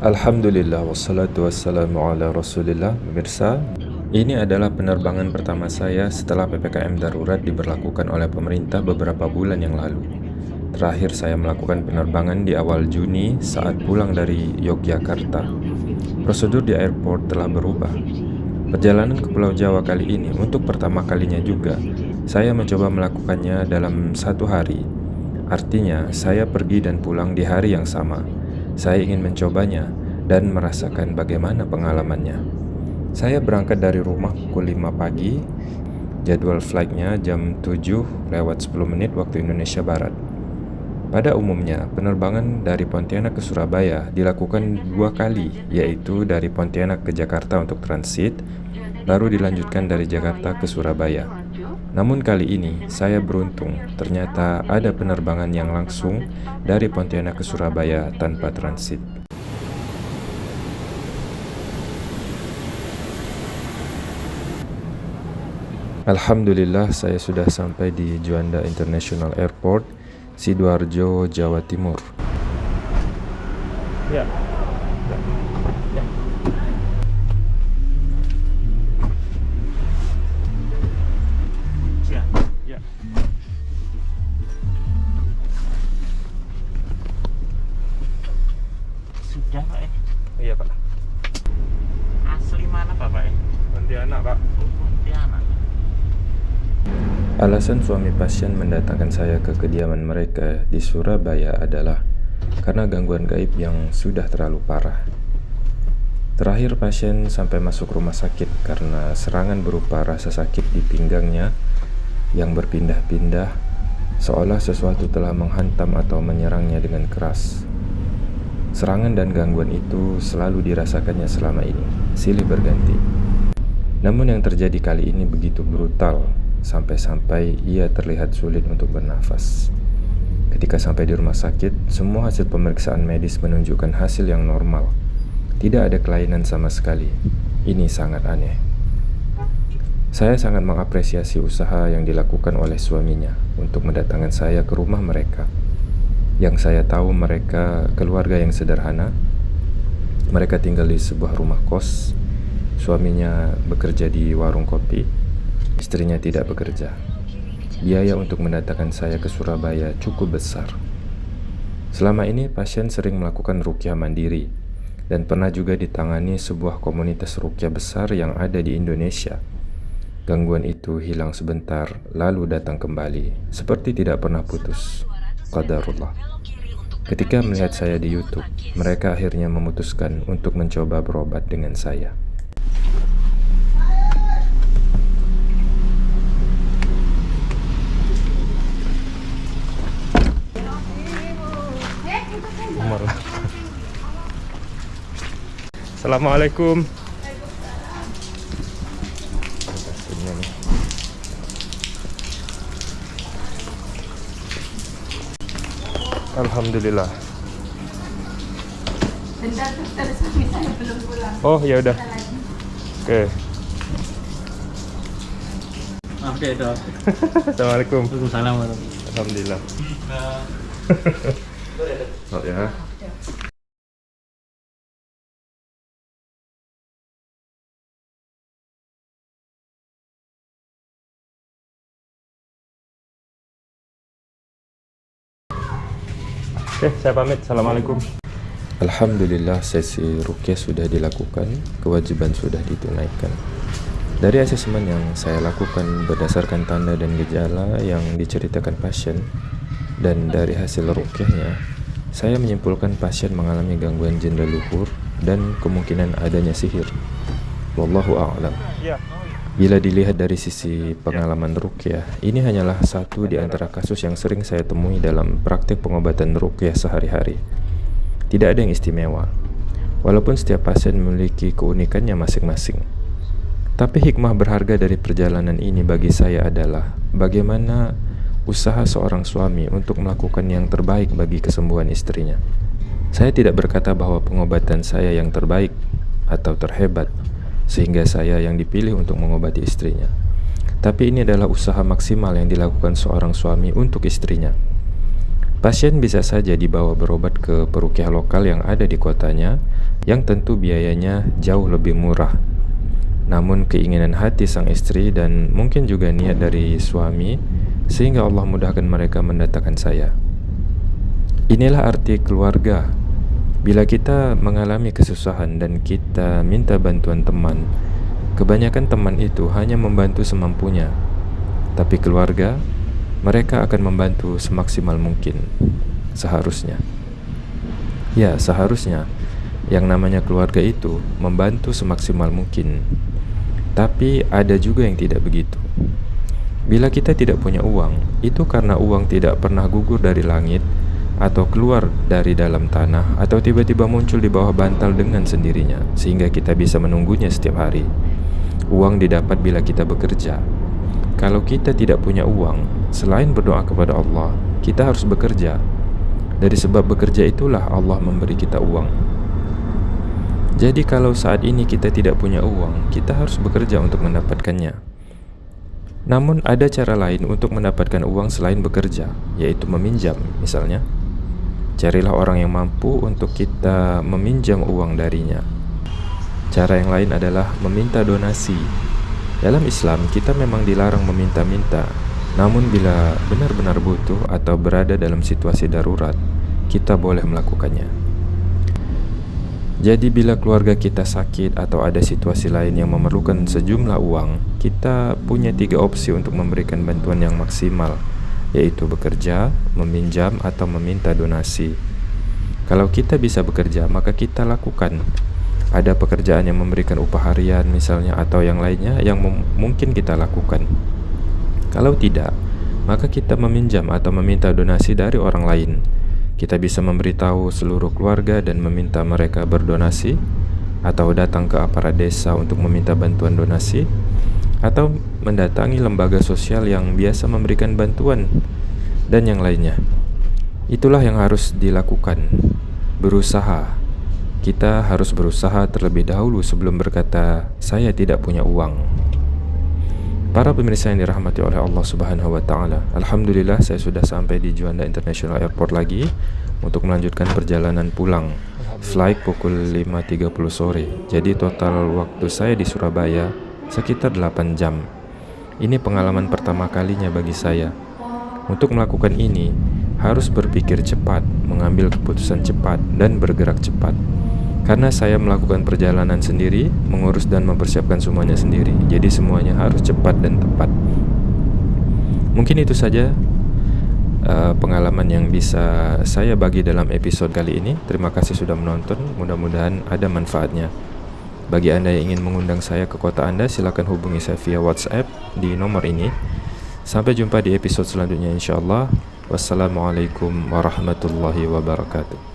Alhamdulillah wassalatu wassalamu ala rasulillah. Pemirsa, ini adalah penerbangan pertama saya setelah PPKM darurat diberlakukan oleh pemerintah beberapa bulan yang lalu. Terakhir saya melakukan penerbangan di awal Juni saat pulang dari Yogyakarta. Prosedur di airport telah berubah. Perjalanan ke Pulau Jawa kali ini untuk pertama kalinya juga Saya mencoba melakukannya dalam satu hari. Artinya, saya pergi dan pulang di hari yang sama saya ingin mencobanya dan merasakan bagaimana pengalamannya. Saya berangkat dari rumah pukul 5 pagi, jadwal flightnya jam 7 lewat 10 menit waktu Indonesia Barat. Pada umumnya, penerbangan dari Pontianak ke Surabaya dilakukan dua kali, yaitu dari Pontianak ke Jakarta untuk transit, baru dilanjutkan dari Jakarta ke Surabaya. Namun kali ini saya beruntung, ternyata ada penerbangan yang langsung dari Pontianak ke Surabaya tanpa transit. Alhamdulillah saya sudah sampai di Juanda International Airport, Sidoarjo, Jawa Timur. Ya. Alasan suami pasien mendatangkan saya ke kediaman mereka di Surabaya adalah karena gangguan gaib yang sudah terlalu parah. Terakhir pasien sampai masuk rumah sakit karena serangan berupa rasa sakit di pinggangnya yang berpindah-pindah seolah sesuatu telah menghantam atau menyerangnya dengan keras. Serangan dan gangguan itu selalu dirasakannya selama ini, silih berganti. Namun yang terjadi kali ini begitu brutal sampai-sampai ia terlihat sulit untuk bernafas. Ketika sampai di rumah sakit, semua hasil pemeriksaan medis menunjukkan hasil yang normal. Tidak ada kelainan sama sekali. Ini sangat aneh. Saya sangat mengapresiasi usaha yang dilakukan oleh suaminya untuk mendatangkan saya ke rumah mereka. Yang saya tahu mereka keluarga yang sederhana. Mereka tinggal di sebuah rumah kos. Suaminya bekerja di warung kopi Istrinya tidak bekerja. Biaya untuk mendatangkan saya ke Surabaya cukup besar. Selama ini pasien sering melakukan rukyah mandiri dan pernah juga ditangani sebuah komunitas rukyah besar yang ada di Indonesia. Gangguan itu hilang sebentar lalu datang kembali seperti tidak pernah putus. Qadarullah. Ketika melihat saya di YouTube, mereka akhirnya memutuskan untuk mencoba berobat dengan saya. Assalamualaikum. Alhamdulillah. Oh ya udah. Oke. Maaf deh dok Assalamualaikum. Waalaikumsalam Alhamdulillah. Oh ya. Oke, saya pamit. Assalamualaikum. Alhamdulillah sesi rukyah sudah dilakukan, kewajiban sudah ditunaikan. Dari asesmen yang saya lakukan berdasarkan tanda dan gejala yang diceritakan pasien, dan dari hasil rukyahnya, saya menyimpulkan pasien mengalami gangguan jin leluhur dan kemungkinan adanya sihir. Wallahu a'lam. Bila dilihat dari sisi pengalaman rukyah, ini hanyalah satu di antara kasus yang sering saya temui dalam praktik pengobatan rukyah sehari-hari. Tidak ada yang istimewa, walaupun setiap pasien memiliki keunikannya masing-masing. Tapi hikmah berharga dari perjalanan ini bagi saya adalah bagaimana usaha seorang suami untuk melakukan yang terbaik bagi kesembuhan istrinya. Saya tidak berkata bahwa pengobatan saya yang terbaik atau terhebat, sehingga saya yang dipilih untuk mengobati istrinya. Tapi ini adalah usaha maksimal yang dilakukan seorang suami untuk istrinya. Pasien bisa saja dibawa berobat ke perukiah lokal yang ada di kotanya, yang tentu biayanya jauh lebih murah. Namun keinginan hati sang istri dan mungkin juga niat dari suami, sehingga Allah mudahkan mereka mendatangkan saya. Inilah arti keluarga. Bila kita mengalami kesusahan dan kita minta bantuan teman, kebanyakan teman itu hanya membantu semampunya. Tapi keluarga mereka akan membantu semaksimal mungkin. Seharusnya, ya, seharusnya yang namanya keluarga itu membantu semaksimal mungkin. Tapi ada juga yang tidak begitu. Bila kita tidak punya uang, itu karena uang tidak pernah gugur dari langit atau keluar dari dalam tanah atau tiba-tiba muncul di bawah bantal dengan sendirinya sehingga kita bisa menunggunya setiap hari. Uang didapat bila kita bekerja. Kalau kita tidak punya uang, Selain berdoa kepada Allah, kita harus bekerja. Dari sebab bekerja itulah Allah memberi kita uang. Jadi kalau saat ini kita tidak punya uang, kita harus bekerja untuk mendapatkannya. Namun ada cara lain untuk mendapatkan uang selain bekerja, yaitu meminjam misalnya. Carilah orang yang mampu untuk kita meminjam uang darinya. Cara yang lain adalah meminta donasi. Dalam Islam, kita memang dilarang meminta-minta, namun bila benar-benar butuh atau berada dalam situasi darurat, kita boleh melakukannya. Jadi bila keluarga kita sakit atau ada situasi lain yang memerlukan sejumlah uang, kita punya tiga opsi untuk memberikan bantuan yang maksimal, yaitu bekerja, meminjam, atau meminta donasi. Kalau kita bisa bekerja, maka kita lakukan. Ada pekerjaan yang memberikan upah harian misalnya atau yang lainnya yang mungkin kita lakukan. Kalau tidak, maka kita meminjam atau meminta donasi dari orang lain. Kita bisa memberitahu seluruh keluarga dan meminta mereka berdonasi, atau datang ke aparat desa untuk meminta bantuan donasi, atau mendatangi lembaga sosial yang biasa memberikan bantuan, dan yang lainnya. Itulah yang harus dilakukan. Berusaha. Kita harus berusaha terlebih dahulu sebelum berkata, "Saya tidak punya uang." Para pemirsa yang dirahmati oleh Allah Subhanahu wa taala. Alhamdulillah saya sudah sampai di Juanda International Airport lagi untuk melanjutkan perjalanan pulang. Flight pukul 5.30 sore. Jadi total waktu saya di Surabaya sekitar 8 jam. Ini pengalaman pertama kalinya bagi saya. Untuk melakukan ini harus berpikir cepat, mengambil keputusan cepat dan bergerak cepat. Karena saya melakukan perjalanan sendiri, mengurus dan mempersiapkan semuanya sendiri, jadi semuanya harus cepat dan tepat. Mungkin itu saja uh, pengalaman yang bisa saya bagi dalam episode kali ini. Terima kasih sudah menonton, mudah-mudahan ada manfaatnya. Bagi Anda yang ingin mengundang saya ke kota Anda, silakan hubungi saya via WhatsApp di nomor ini. Sampai jumpa di episode selanjutnya insya Allah. Wassalamualaikum warahmatullahi wabarakatuh.